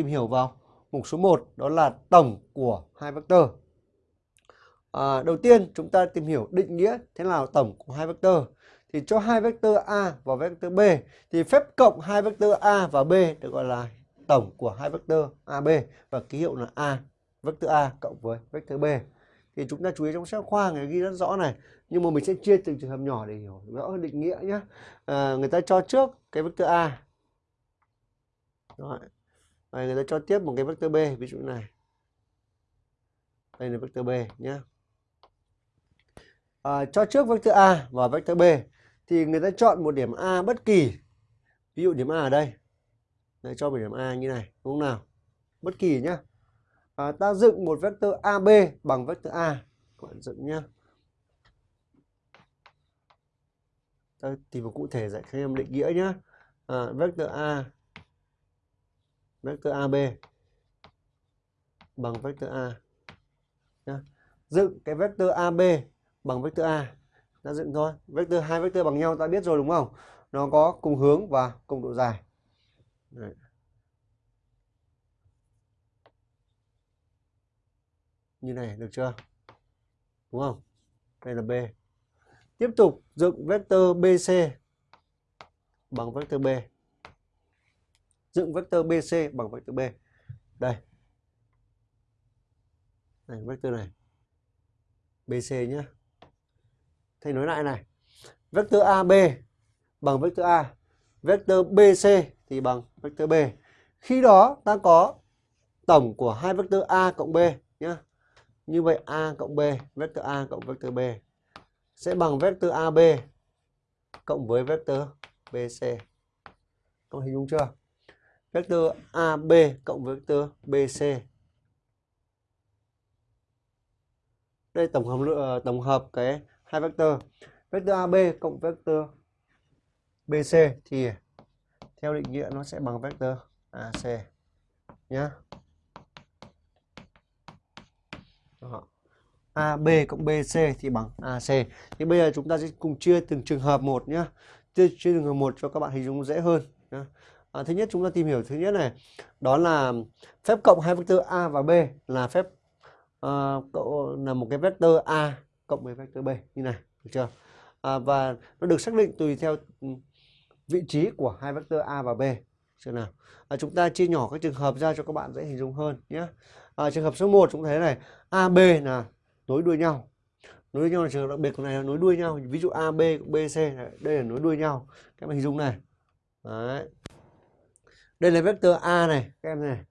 tìm hiểu vào mục số 1 đó là tổng của hai vectơ. À, đầu tiên chúng ta tìm hiểu định nghĩa thế nào tổng của hai vectơ. Thì cho hai vectơ A và vectơ B thì phép cộng hai vectơ A và B được gọi là tổng của hai vectơ AB và ký hiệu là A, vectơ A cộng với vectơ B. Thì chúng ta chú ý trong sách khoa người ghi rất rõ này, nhưng mà mình sẽ chia từng trường hợp nhỏ để hiểu rõ hơn định nghĩa nhé. À, người ta cho trước cái vectơ A. Rồi. Đây, người ta cho tiếp một cái vectơ B, ví dụ này. Đây là vectơ B nhé. À, cho trước vectơ A và vectơ B thì người ta chọn một điểm A bất kỳ. Ví dụ điểm A ở đây. Đấy, cho một điểm A như này, đúng không nào? Bất kỳ nhá. À, ta dựng một vectơ AB bằng vectơ A. Các bạn dựng nhá. Ta tìm một cụ thể dạy các em định nghĩa nhá. À, vectơ A vector AB bằng vector A. Nhá. Dựng cái vector AB bằng vector A. Ta dựng thôi. Vector, hai vector bằng nhau, ta biết rồi đúng không? Nó có cùng hướng và cùng độ dài. Đấy. Như này, được chưa? Đúng không? Đây là B. Tiếp tục dựng vector BC bằng vector B. Dựng vector BC bằng vector B. Đây. Này vector này. BC nhé. Thầy nói lại này. Vector AB bằng vector A. Vector BC thì bằng vector B. Khi đó ta có tổng của hai vector A cộng B nhé. Như vậy A cộng B, vector A cộng vector B sẽ bằng vector AB cộng với vector BC. Có hình dung chưa? Vector AB cộng với vector BC. Đây tổng hợp ờ, tổng hợp cái hai vector. Vector AB cộng vector BC thì theo định nghĩa nó sẽ bằng vector AC nhá. Đó. AB cộng BC thì bằng AC. Thì bây giờ chúng ta sẽ cùng chia từng trường hợp một nhá. Chia, chia trường hợp một cho các bạn hình dung dễ hơn nhá. À, thứ nhất chúng ta tìm hiểu thứ nhất này, đó là phép cộng hai vectơ A và B là phép uh, là một cái vectơ A cộng với vectơ B như này, được chưa? À, và nó được xác định tùy theo ừ, vị trí của hai vectơ A và B. Chưa nào? À, chúng ta chia nhỏ các trường hợp ra cho các bạn dễ hình dung hơn nhé. À, trường hợp số 1 chúng thấy này, a b là nối đuôi nhau. Nối đuôi nhau là trường hợp đặc biệt của này là nối đuôi nhau. Ví dụ a b b BC đây là nối đuôi nhau. Các bạn hình dung này. Đấy. Đây là vectơ A này, các em này.